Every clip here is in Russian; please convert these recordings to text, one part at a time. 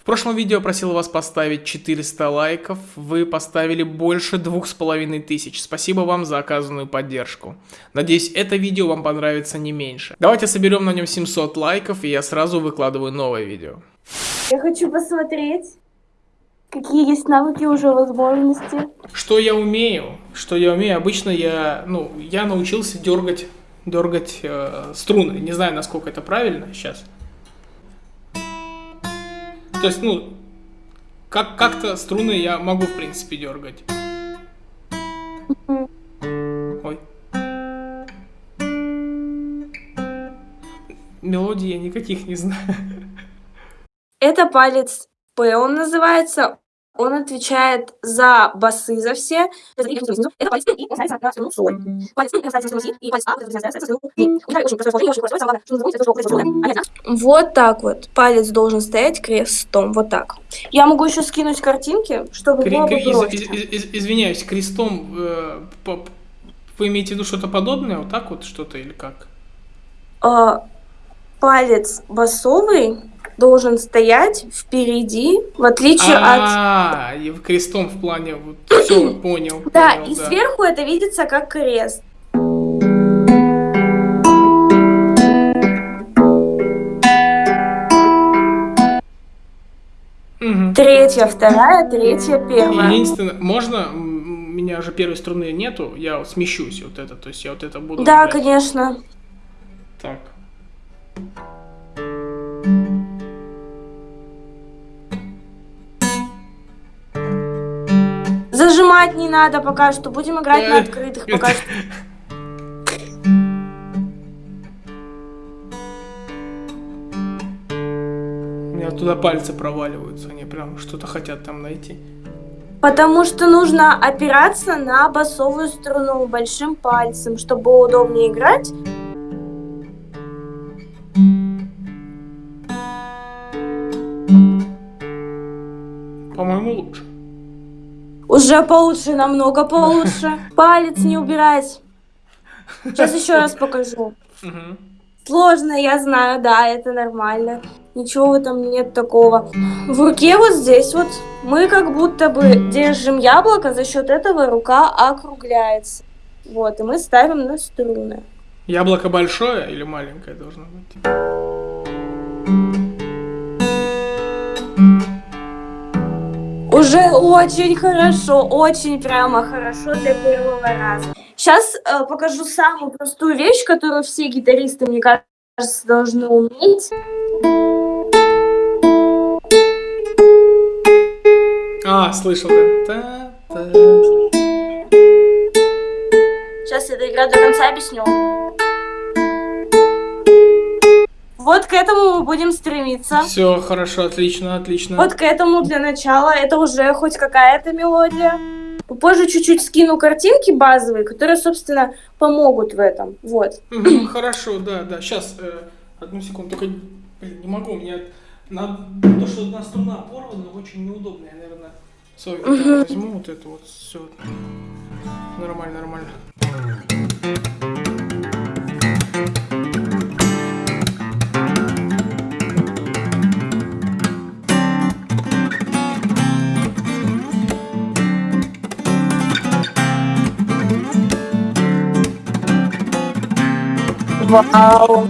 В прошлом видео просил вас поставить 400 лайков, вы поставили больше двух с половиной тысяч. Спасибо вам за оказанную поддержку. Надеюсь, это видео вам понравится не меньше. Давайте соберем на нем 700 лайков, и я сразу выкладываю новое видео. Я хочу посмотреть, какие есть навыки уже возможности. Что я умею? Что я умею? Обычно я, ну, я научился дергать, дергать э, струны. Не знаю, насколько это правильно сейчас. То есть, ну, как- как-то струны я могу, в принципе, дергать. Ой. Мелодий я никаких не знаю. Это палец П, он называется. Он отвечает за басы, за все. Это палец П, и соль. Струну си, и палец А ставится на струну ми. Гитара очень простое сложение, очень простое, самое главное, что называется, это что это Опять, да? Вот так вот. Палец должен стоять крестом. Вот так. Я могу еще скинуть картинки, чтобы Кри- было бы из- из- из- извиняюсь, крестом э, по- вы имеете в виду что-то подобное, вот так вот что-то или как? А, палец басовый должен стоять впереди, в отличие от... А, и в крестом в плане вот все понял. Да, понял, и сверху это видится как крест. Третья, вторая, третья, первая. Единственное, можно, у меня же первой струны нету, я вот смещусь вот это, то есть я вот это буду. Да, играть. конечно. Так. Зажимать не надо пока что. Будем играть на Э, открытых пока что. У меня туда пальцы проваливаются, они прям что-то хотят там найти. Потому что нужно опираться на басовую струну большим пальцем, чтобы было удобнее играть. По-моему, лучше. Уже получше, намного получше. Палец не убирать. Сейчас еще раз покажу. Сложно, я знаю, да, это нормально. Ничего в этом нет такого. В руке вот здесь вот мы как будто бы держим яблоко, за счет этого рука округляется. Вот, и мы ставим на струны. Яблоко большое или маленькое должно быть? Уже очень хорошо, очень прямо хорошо для первого раза. Сейчас покажу самую простую вещь, которую все гитаристы, мне кажется, должны уметь. А, слышал, да? Сейчас я доиграю до конца, объясню. Вот к этому мы будем стремиться. Все, хорошо, отлично, отлично. Вот к этому для начала. Это уже хоть какая-то мелодия. Попозже чуть-чуть скину картинки базовые, которые, собственно, помогут в этом. Вот. Хорошо, да, да. Сейчас, одну секунду, только блин, не могу, у меня на то, что одна струна порвана, очень неудобно. Я, наверное, гитару возьму, вот это вот все. Нормально, нормально. Вау.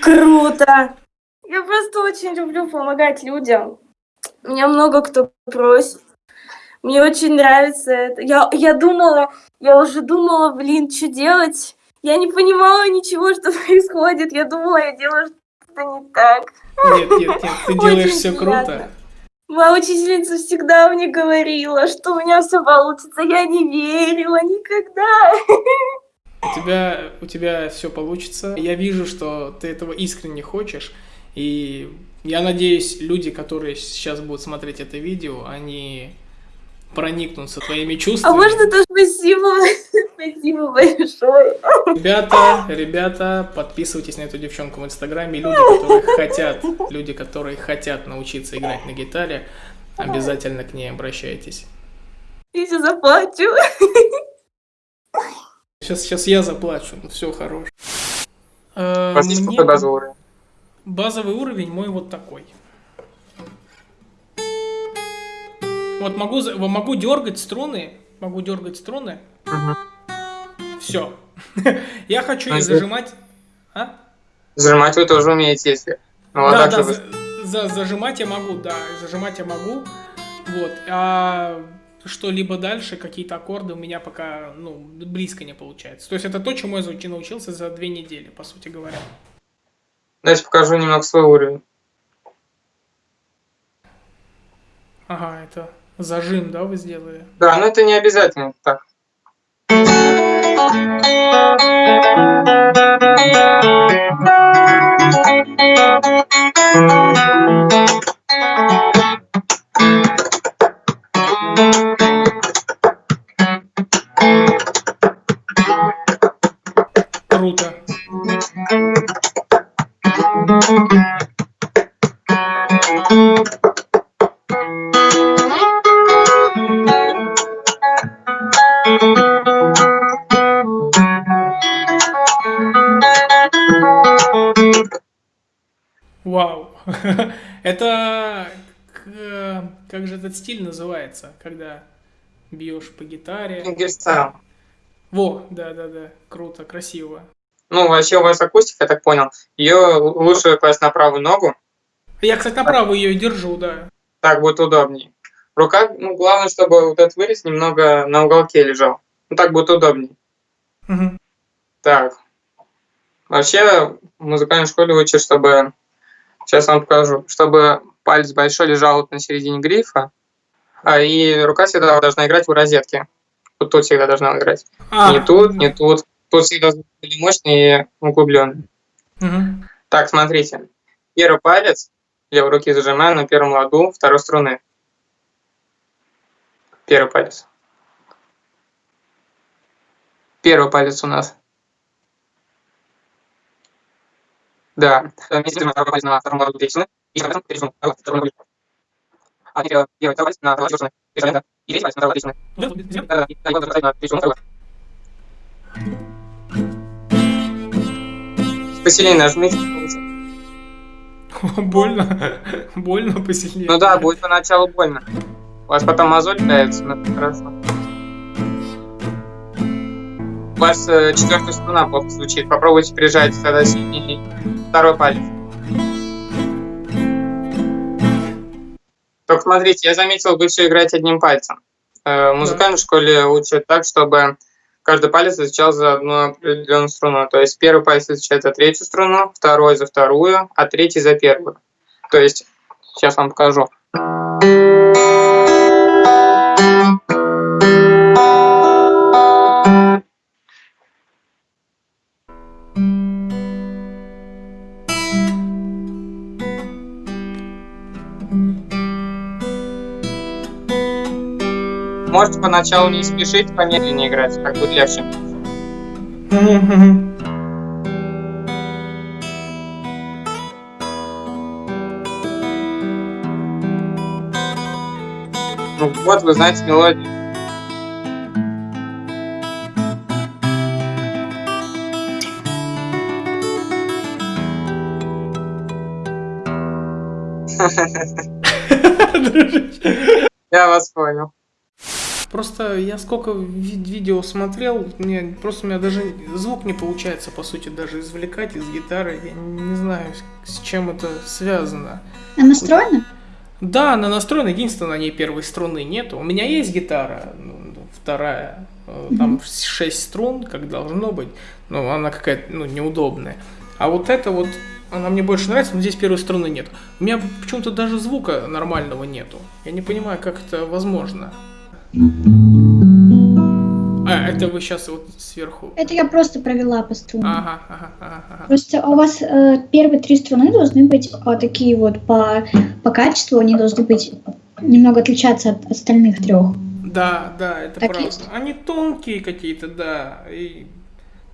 Круто. Я просто очень люблю помогать людям. Меня много кто просит. Мне очень нравится это. Я, я думала, я уже думала, блин, что делать. Я не понимала ничего, что происходит. Я думала, я делаю что-то не так. Нет, нет, нет, ты делаешь Очень все приятно. круто. Моя учительница всегда мне говорила, что у меня все получится. Я не верила никогда. У тебя, у тебя все получится. Я вижу, что ты этого искренне хочешь. И я надеюсь, люди, которые сейчас будут смотреть это видео, они проникнутся твоими А чувствами. можно то спасибо? Спасибо большое. Ребята, ребята, подписывайтесь на эту девчонку в инстаграме. Люди, которые хотят, люди, которые хотят научиться играть на гитаре, обязательно к ней обращайтесь. Я сейчас заплачу. Сейчас, сейчас я заплачу, ну все хорош. Э, мне базовый уровень мой вот такой. Вот могу, могу дергать струны, могу дергать струны, Мгм. все. Я хочу А их если- зажимать. А? Зажимать вы тоже умеете, если... Ну, а да, так да, вы- за- за- зажимать я могу, да, зажимать я могу. Вот. А что-либо дальше, какие-то аккорды у меня пока, ну, близко не получается. То есть это то, чему я зау- научился за две недели, по сути говоря. Давайте покажу немного свой уровень. Ага, это зажим, да, вы сделали? Да, но это не обязательно так. Круто. К- как же этот стиль называется, когда бьешь по гитаре? Fingerstyle. Во, да, да, да, круто, красиво. Ну, вообще у вас акустика, я так понял. Ее лучше класть на правую ногу, Я, кстати, на правую ее держу, да. так будет удобнее. Рука, ну, главное, чтобы вот этот вырез немного на уголке лежал. Ну, так будет удобнее. Мгм. Так. Вообще, в музыкальной школе учат, чтобы... Сейчас вам покажу. Чтобы палец большой лежал вот на середине грифа, а и рука всегда должна играть в розетке. Вот тут всегда должна играть. А, Не тут, не тут. Тут всегда были мощный и углубленный. мгм. Так, смотрите. Первый палец левой руки зажимаем на первом ладу второй струны. Первый палец. Первый палец у нас. Да. Вместе палец на втором ладу. И затем третью струну. А, второй ладу. А теперь первый палец на второй струны. И затем, да. И третий палец на второй струны. Вот это вот сделай. Да, да. И вот поставить на третью струну. Посильнее нажмите. Больно. Больно посильнее. Ну да, будет поначалу больно. У вас потом мозоль появится, но это хорошо. У вас э, четвертая струна плохо звучит. Попробуйте прижать тогда сильнее второй палец. Только смотрите, я заметил, вы все играете одним пальцем. Э, в музыкальной школе учат так, чтобы каждый палец отвечал за одну определенную струну. То есть первый палец отвечает за третью струну, второй за вторую, а третий за первую. То есть, сейчас вам покажу. Можете поначалу не спешить, помедленнее играть, так будет легче. Ну вот, вы знаете мелодию. Я вас понял. Просто я сколько ви- видео смотрел, мне просто у меня даже звук не получается, по сути, даже извлекать из гитары. Я не знаю, с чем это связано. Она настроена? Да, она настроена, единственное, на ней первой струны нету. У меня есть гитара, ну, вторая, э, там 6 струн, как должно быть, но она какая-то, ну, неудобная. А вот это вот, она мне больше нравится, но здесь первой струны нет. У меня почему-то даже звука нормального нету. Я не понимаю, как это возможно. А, это вы сейчас вот сверху. Это я просто провела по струнам. Ага, ага, ага. Просто у вас э, первые три струны должны быть э, такие вот по, по качеству, они должны быть немного отличаться от остальных трех. Да, да, это Так правда. есть? Они тонкие какие-то, да, и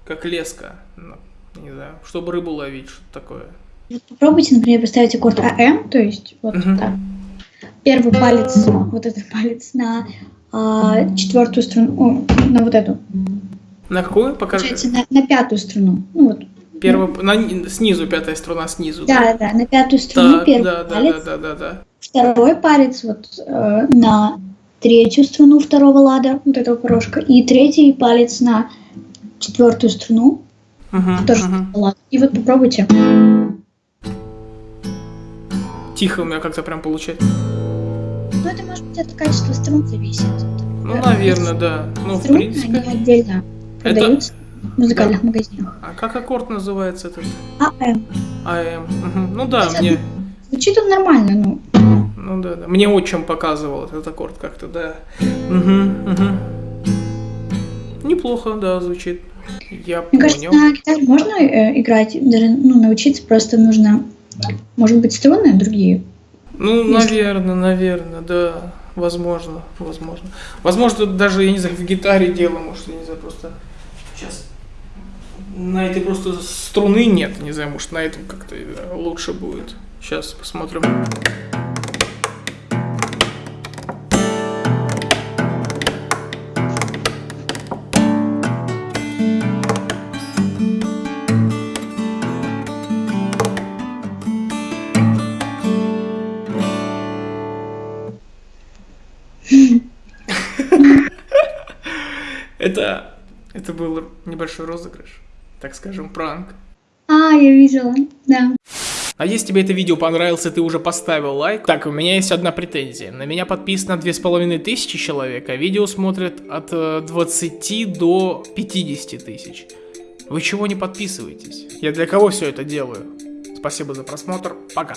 как леска, ну, не знаю, чтобы рыбу ловить, что-то такое. Вот попробуйте, например, поставить аккорд АМ, то есть вот Мгм. так. Первый палец, вот этот палец на а, четвертую струну, о, на вот эту, На какую? Покажи. получается, на, на пятую струну. Ну вот, Первый, на, снизу, пятая струна снизу. Да, да, на пятую струну Так, первый да, да, палец, да, да, да, да. второй палец вот э, на третью струну второго лада, вот этого порожка, и третий палец на четвертую струну, Мгм, тоже второго лада. И вот попробуйте. Тихо у меня как-то прям получается. Ну, это может быть от качества струн зависит. Ну, Э, наверное, да. Ну, в принципе. они отдельно Это- продаются в музыкальных магазинах. А как аккорд называется этот? АМ. АМ. Ну да, Это- мне. Звучит он нормально, ну. Ну да, да. Мне отчим показывал этот аккорд как-то, да. Мгм, мгм. Неплохо, да, звучит. Я Мне кажется, понял. на гитаре можно э, играть, даже ну, научиться просто нужно, может быть, струны другие. Ну, Если- наверное, наверное, да. Возможно, возможно. Возможно, даже, я не знаю, в гитаре дело, может, я не знаю, просто сейчас на этой просто струны нет, не знаю, может, на этом как-то э, лучше будет. Сейчас посмотрим. Это, это был небольшой розыгрыш, так скажем, пранк. А, я видела, да. А если тебе это видео понравилось, и ты уже поставил лайк, так, у меня есть одна претензия. На меня подписано 2500 человек, а видео смотрят от э, 20 до 50 тысяч. Вы чего не подписываетесь? Я для кого все это делаю? Спасибо за просмотр, пока.